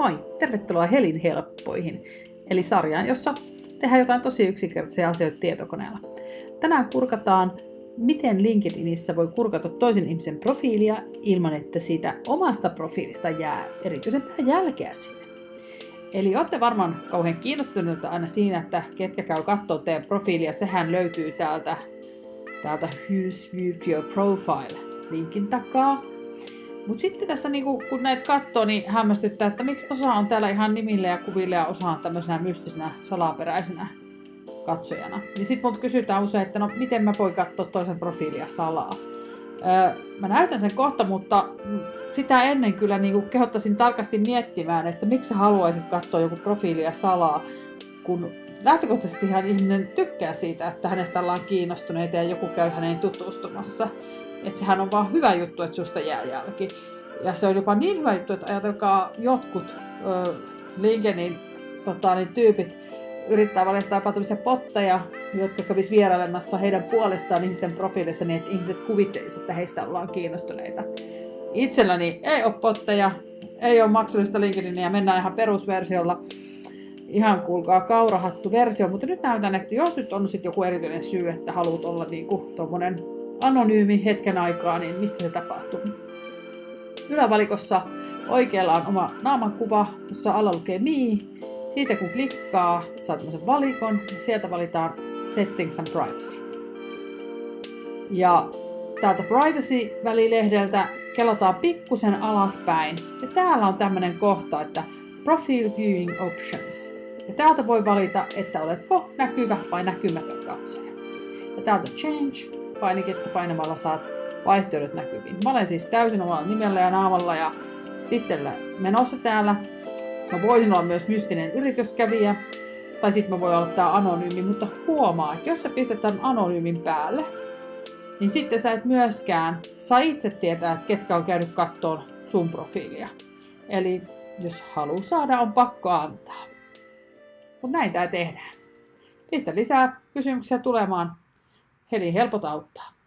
Moi! Tervetuloa Helin helppoihin, eli sarjaan, jossa tehdään jotain tosi yksinkertaisia asioita tietokoneella. Tänään kurkataan, miten LinkedInissä voi kurkata toisen ihmisen profiilia ilman, että siitä omasta profiilista jää erityisempää jälkeä sinne. Eli olette varmaan kauhean kiinnostuneita aina siinä, että ketkä käy katsoa teidän profiilia. Sehän löytyy täältä, täältä Who's Viewed Your Profile linkin takaa. Mutta sitten tässä niinku, kun näitä katsoo, niin hämmästyttää, että miksi osa on täällä ihan nimille ja kuville ja osa on tämmöisenä mystisenä salaperäisenä katsojana. Niin sitten multa kysytään usein, että no miten mä voin katsoa toisen profiilia salaa. Öö, mä näytän sen kohta, mutta sitä ennen kyllä niinku kehottaisin tarkasti miettimään, että miksi sä haluaisit katsoa joku profiilia salaa, kun lähtökohtaisesti ihan ihminen tykkää siitä, että hänestä ollaan kiinnostuneita ja joku käy häneen tutustumassa. Että sehän on vaan hyvä juttu, että susta jää jälki. Ja se on jopa niin hyvä juttu, että ajatelkaa jotkut ö, LinkedInin tota, niin tyypit yrittää valjastaa jopa tämmöisiä potteja, jotka kävis vierailemassa heidän puolestaan ihmisten profiilissa niin, että ihmiset kuvittelisivat, että heistä ollaan kiinnostuneita. Itselläni ei ole potteja, ei ole maksullista LinkedInia, mennään ihan perusversiolla. Ihan kuulkaa kaurahattu versio, mutta nyt näytän, että jos nyt on sitten joku erityinen syy, että haluat olla niinku tuommoinen anonyymi hetken aikaa, niin mistä se tapahtuu? Ylävalikossa oikealla on oma naamankuva, jossa alla lukee Me. Siitä kun klikkaa, saa tämmöisen valikon ja sieltä valitaan Settings and Privacy. Ja täältä Privacy-välilehdeltä kelataan pikkusen alaspäin. Ja täällä on tämmöinen kohta, että Profile Viewing Options. Ja täältä voi valita, että oletko näkyvä vai näkymätön katsoja. Ja täältä Change painiketta painamalla saat vaihtoehdot näkyviin. Mä olen siis täysin omalla nimellä ja naamalla ja tittellä menossa täällä. Mä voisin olla myös mystinen yrityskävijä, tai sitten mä voin olla tää anonyymi, mutta huomaa, että jos sä pistät tämän anonyymin päälle, niin sitten sä et myöskään saa itse tietää, että ketkä on käynyt kattoon sun profiilia. Eli jos haluaa saada, on pakko antaa. Mutta näin tää tehdään. Pistä lisää kysymyksiä tulemaan Heli helpot auttaa.